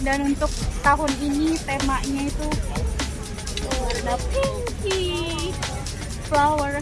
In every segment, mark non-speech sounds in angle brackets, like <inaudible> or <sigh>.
dan untuk tahun ini temanya itu warna pinky flower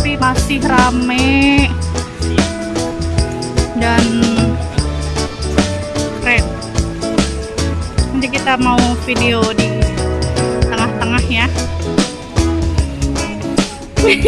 tapi masih rame dan keren nanti kita mau video di tengah-tengah ya <laughs>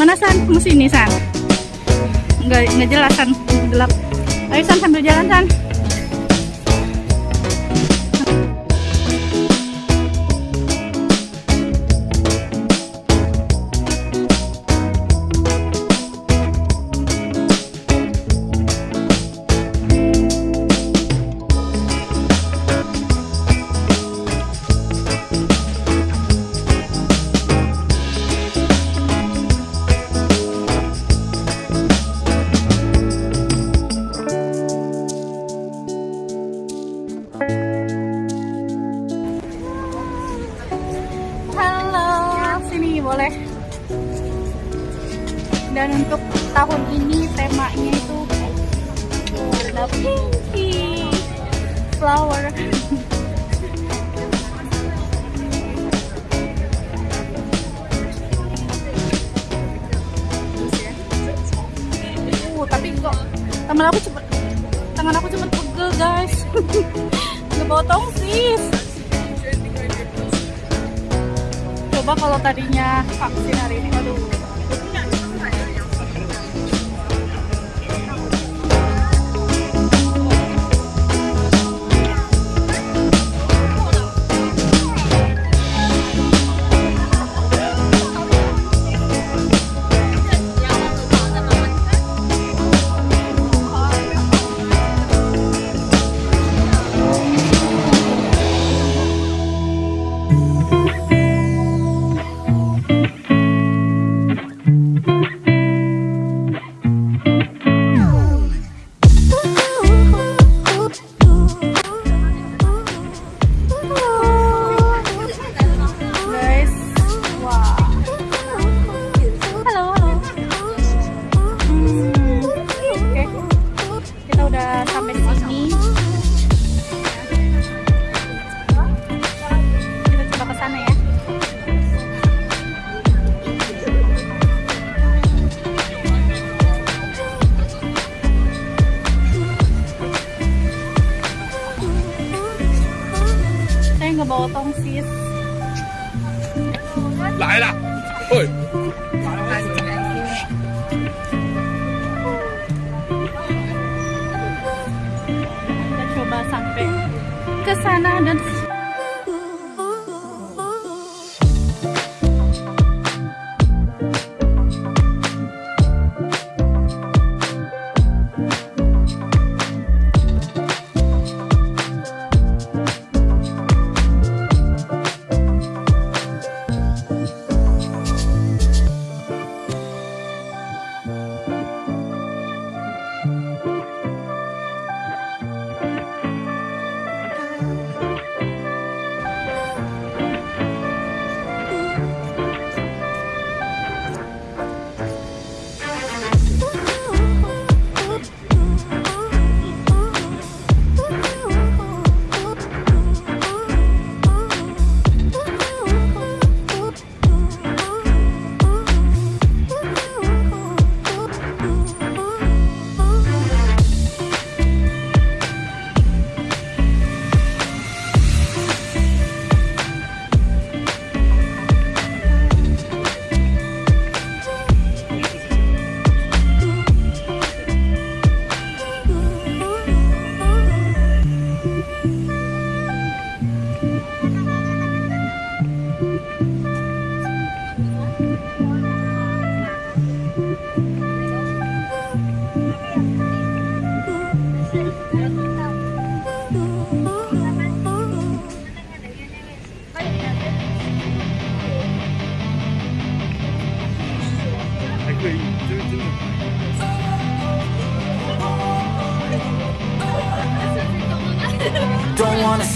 Mana San? Mau sini San? Nggak, nggak jelas San, gelap. Ayo San sambil jalan San. Tangan aku cepet tangan aku cepet pegel guys. <laughs> Bawa tongsis coba kalau tadinya vaksin hari ini aduh sana dan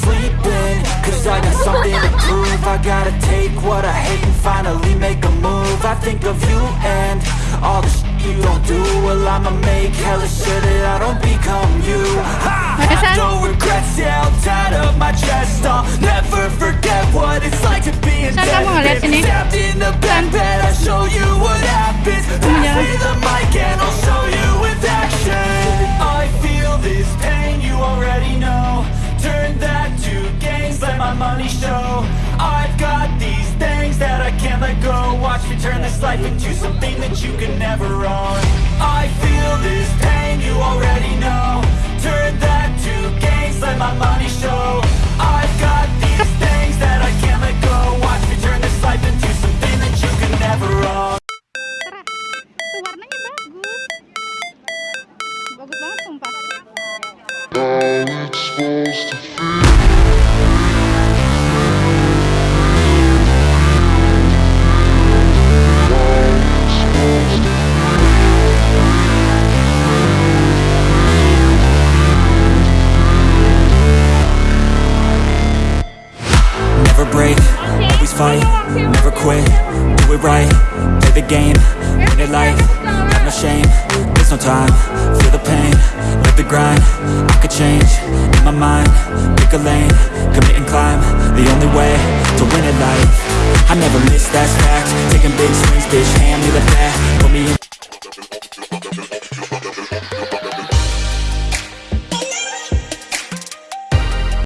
Don't wanna sleep in, cause I got something to prove. I gotta take what I hate and finally make a move. I think of you and all the shit you don't do. Well I'ma make hella sure that I don't become you. Ha! What is that? Have no regrets, yeah, I'll tie up my chest. I'll never forget what it's like to be in San, kamu ngeliat sini? Stabbed in the back bed, I'll show turn this life into something that you can never own. I feel this pain, you already know. time. Feel the pain, let the grind. I could change, in my mind, pick a lane.